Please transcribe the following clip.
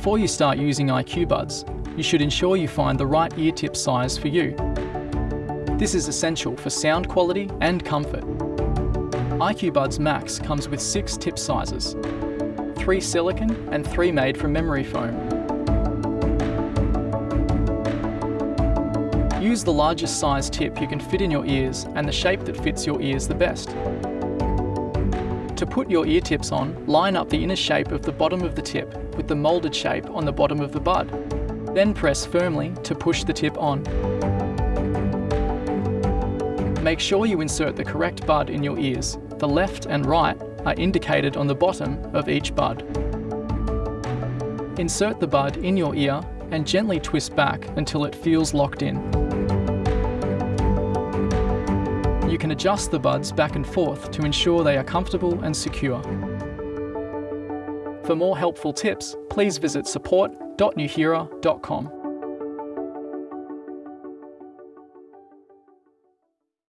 Before you start using IQ Buds, you should ensure you find the right ear tip size for you. This is essential for sound quality and comfort. IQ Buds Max comes with six tip sizes, three silicone and three made from memory foam. Use the largest size tip you can fit in your ears and the shape that fits your ears the best. To put your ear tips on, line up the inner shape of the bottom of the tip with the moulded shape on the bottom of the bud. Then press firmly to push the tip on. Make sure you insert the correct bud in your ears. The left and right are indicated on the bottom of each bud. Insert the bud in your ear and gently twist back until it feels locked in. Can adjust the buds back and forth to ensure they are comfortable and secure. For more helpful tips, please visit support.nuheara.com.